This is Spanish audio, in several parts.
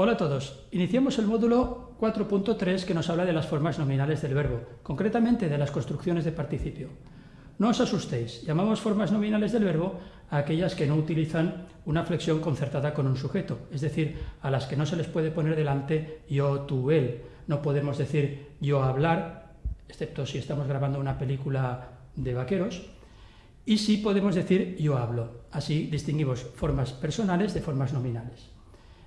Hola a todos. Iniciamos el módulo 4.3 que nos habla de las formas nominales del verbo, concretamente de las construcciones de participio. No os asustéis, llamamos formas nominales del verbo a aquellas que no utilizan una flexión concertada con un sujeto, es decir, a las que no se les puede poner delante yo, tú, él. No podemos decir yo hablar, excepto si estamos grabando una película de vaqueros, y sí podemos decir yo hablo. Así distinguimos formas personales de formas nominales.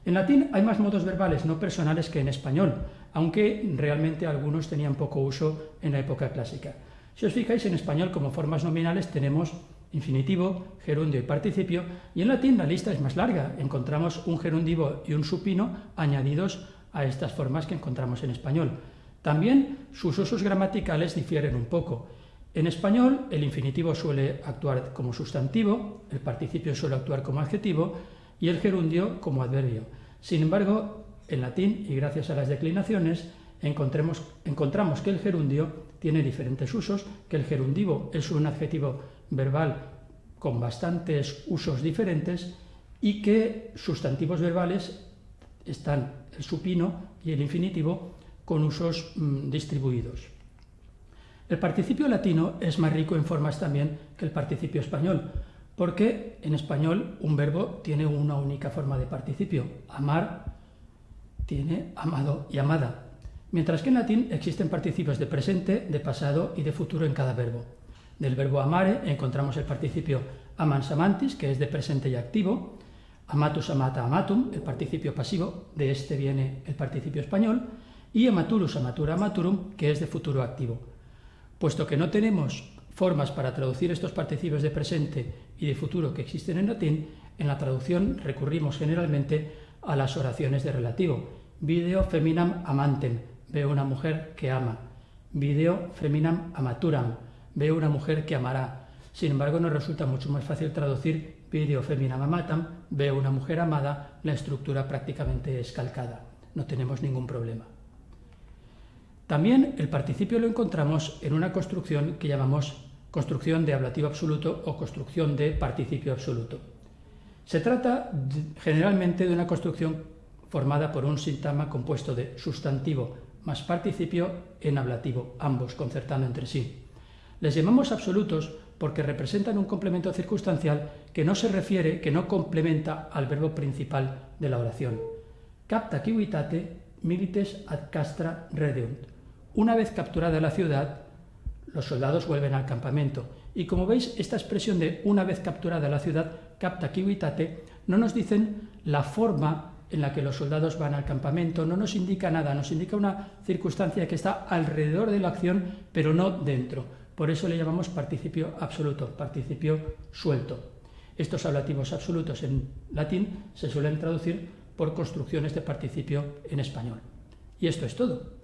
En latín hay más modos verbales no personales que en español, aunque realmente algunos tenían poco uso en la época clásica. Si os fijáis, en español como formas nominales tenemos infinitivo, gerundio y participio, y en latín la lista es más larga. Encontramos un gerundivo y un supino añadidos a estas formas que encontramos en español. También sus usos gramaticales difieren un poco. En español el infinitivo suele actuar como sustantivo, el participio suele actuar como adjetivo y el gerundio como adverbio. Sin embargo, en latín, y gracias a las declinaciones, encontramos que el gerundio tiene diferentes usos, que el gerundivo es un adjetivo verbal con bastantes usos diferentes y que sustantivos verbales están el supino y el infinitivo con usos mm, distribuidos. El participio latino es más rico en formas también que el participio español, porque en español un verbo tiene una única forma de participio. Amar tiene amado y amada, mientras que en latín existen participios de presente, de pasado y de futuro en cada verbo. Del verbo amare encontramos el participio amans amantis, que es de presente y activo, amatus amata amatum, el participio pasivo, de este viene el participio español, y amaturus amatura amaturum, que es de futuro activo. Puesto que no tenemos formas para traducir estos participios de presente y de futuro que existen en latín, en la traducción recurrimos generalmente a las oraciones de relativo. Video feminam amantem, veo una mujer que ama. Video feminam amaturam, veo una mujer que amará. Sin embargo, nos resulta mucho más fácil traducir video feminam amatam, veo una mujer amada, la estructura prácticamente es calcada. No tenemos ningún problema. También el participio lo encontramos en una construcción que llamamos construcción de ablativo absoluto o construcción de participio absoluto. Se trata generalmente de una construcción formada por un sintagma compuesto de sustantivo más participio en ablativo, ambos concertando entre sí. Les llamamos absolutos porque representan un complemento circunstancial que no se refiere, que no complementa al verbo principal de la oración. Capta civitate milites ad castra redeunt. Una vez capturada la ciudad, los soldados vuelven al campamento. Y como veis, esta expresión de una vez capturada la ciudad, capta kiwitate, no nos dicen la forma en la que los soldados van al campamento, no nos indica nada, nos indica una circunstancia que está alrededor de la acción, pero no dentro. Por eso le llamamos participio absoluto, participio suelto. Estos ablativos absolutos en latín se suelen traducir por construcciones de participio en español. Y esto es todo.